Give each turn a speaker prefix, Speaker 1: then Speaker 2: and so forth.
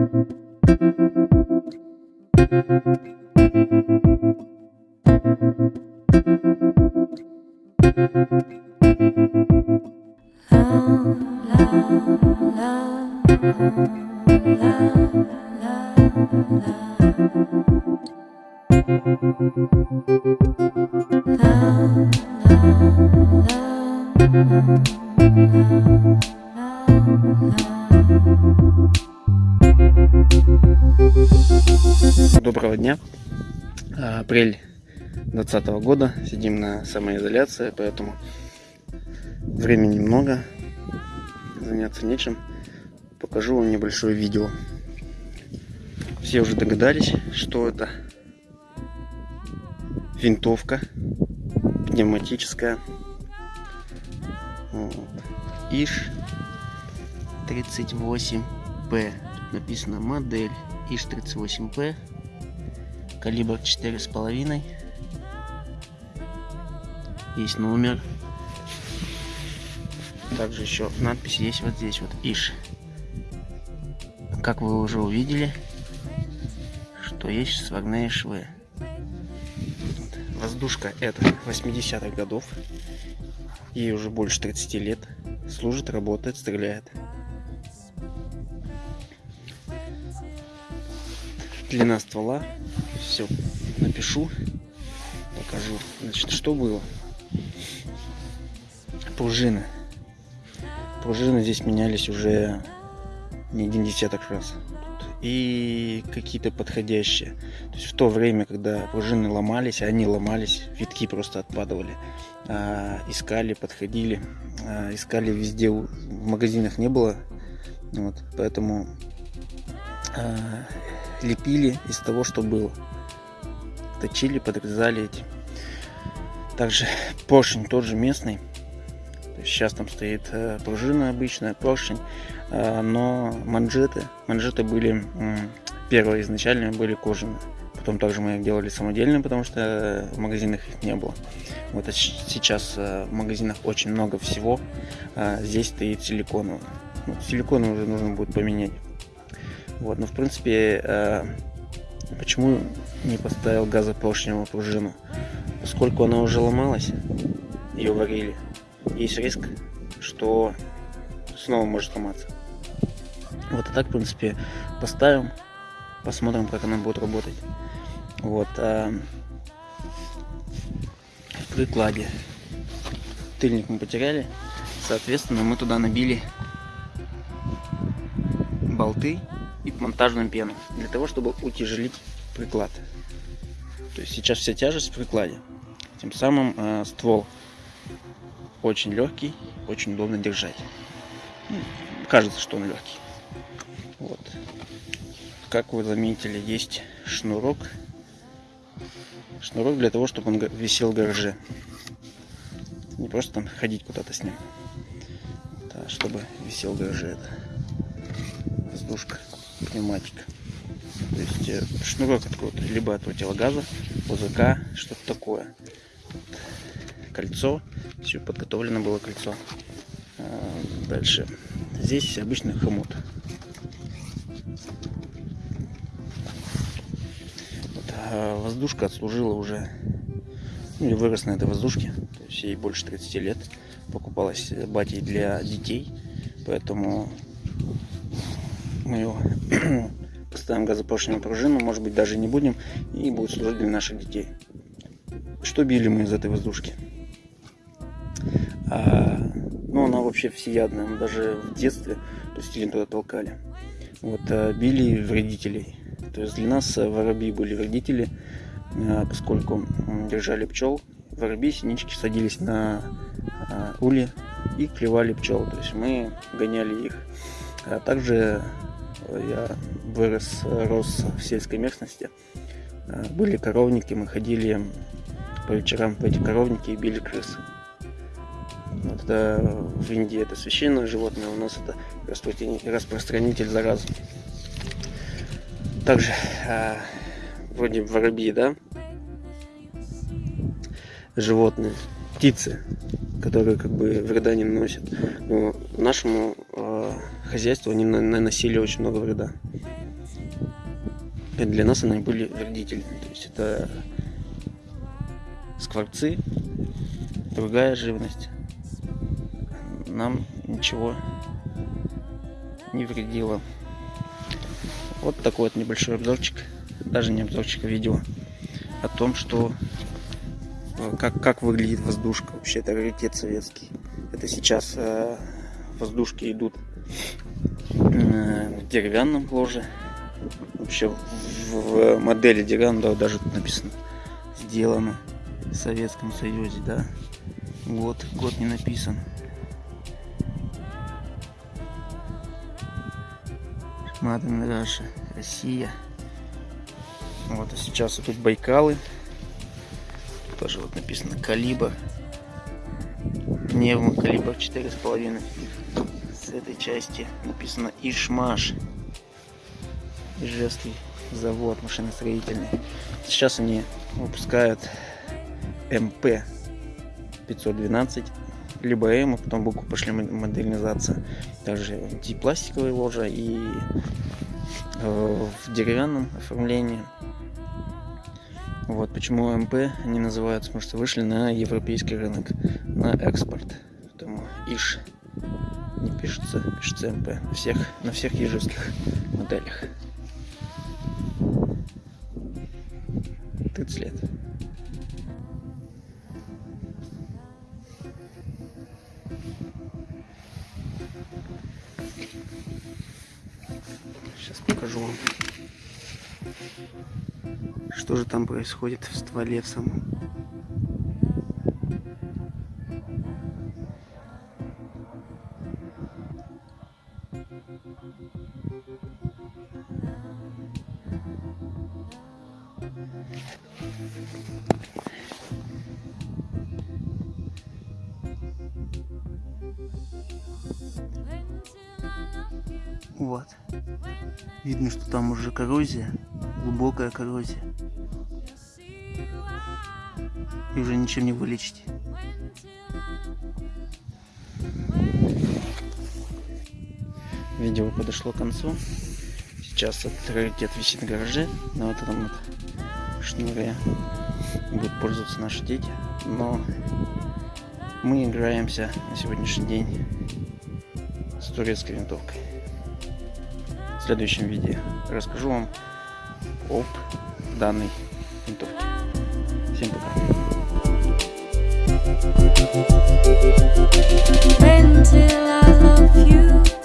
Speaker 1: la la Доброго дня. Апрель 2020 года. Сидим на самоизоляции, поэтому времени много. Заняться нечем. Покажу вам небольшое видео. Все уже догадались, что это винтовка пневматическая. Вот. ИЖ 38П. Написано модель ИЖ 38П. Калибр 4,5. Есть номер. Также еще надпись есть вот здесь вот ИЖ. Как вы уже увидели, что есть сварные швы. Воздушка это 80-х годов. Ей уже больше 30 лет. Служит, работает, стреляет. Длина ствола. Все напишу. Покажу. Значит, что было? Пружины. Пружины здесь менялись уже не один десяток раз и какие-то подходящие. То есть в то время, когда пружины ломались, они ломались, витки просто отпадывали. А, искали, подходили, а, искали везде, в магазинах не было, вот, поэтому лепили из того, что было. Точили, подрезали эти. Также поршень тот же местный. Сейчас там стоит э, пружина обычная, поршень, э, но манжеты, манжеты были первые изначально были кожаные. Потом также мы их делали самодельные, потому что в магазинах их не было. Вот а сейчас э, в магазинах очень много всего. Здесь стоит силиконовый. Ну, силиконовый уже нужно будет поменять. Вот, но в принципе, почему не поставил газопоршневую пружину? Поскольку она уже ломалась, ее варили, есть риск, что снова может сломаться. Вот и так, в принципе, поставим, посмотрим, как она будет работать. Вот. А в прикладе тыльник мы потеряли, соответственно, мы туда набили болты и монтажную пену для того, чтобы утяжелить приклад. То есть сейчас вся тяжесть в прикладе. Тем самым э, ствол очень легкий, очень удобно держать. Ну, кажется, что он легкий. Вот. Как вы заметили, есть шнурок. Шнурок для того, чтобы он висел в гараже. Не просто там ходить куда-то с ним. Да, чтобы висел в гараже. Это воздушка, пневматика. То есть э, шнурок откроет либо от противогаза, ОЗК, что-то такое. Кольцо все подготовлено было кольцо. А, дальше. Здесь обычный хомут. Вот, а воздушка отслужила уже, ну или вырос на этой воздушке. То есть ей больше 30 лет. Покупалась батей для детей. Поэтому мы ее поставим газопоршневую пружину, может быть даже не будем, и будет служить для наших детей. Что били мы из этой воздушки? А, ну, она вообще всеядная. Мы даже в детстве есть туда толкали. Вот, а, били вредителей. То есть для нас воробьи были вредители, а, поскольку держали пчел. Воробьи, синички садились на а, ули и клевали пчел. То есть мы гоняли их. А также я вырос, рос в сельской местности. А, были коровники, мы ходили по вечерам в эти коровники и били крыс. Вот это в Индии это священное животное, у нас это распространитель заразы. Также а, вроде воробьи, да, животные, птицы, которые как бы вреда не наносят. Но нашему э, хозяйству они наносили очень много вреда. И для нас они были вредительны. То есть это скворцы, другая живность. Нам ничего не вредило. Вот такой вот небольшой обзорчик, даже не обзорчик, а видео о том, что э, как, как выглядит воздушка. Вообще это раритет советский. Это сейчас э, воздушки идут деревянном ложе. Вообще в, в модели деревянного даже тут написано сделано в Советском Союзе, да. Год, год не написан. Маден Раша, Россия. Вот, а сейчас вот тут Байкалы. Тоже вот написано калибр. Пневмо калибр 4,5. С этой части написано Ишмаш. Ижевский завод машиностроительный. Сейчас они выпускают МП 512 либо М, а потом букву пошли модернизация. Также пластиковые ложа, и э, в деревянном оформлении. Вот почему МП они называются, потому что вышли на европейский рынок, на экспорт. Поэтому ИШ не пишется, пишется МП на всех, на всех ежевских моделях. Ты цвет. Сейчас покажу вам, что же там происходит в стволе самом. Вот. Видно, что там уже коррозия, глубокая коррозия. И уже ничем не вылечить. Видео подошло к концу. Сейчас этот раритет висит в гараже на вот этом вот шнуре. Будут пользоваться наши дети. Но мы играемся на сегодняшний день с турецкой винтовкой в следующем видео расскажу вам об данной винтовке. Всем пока.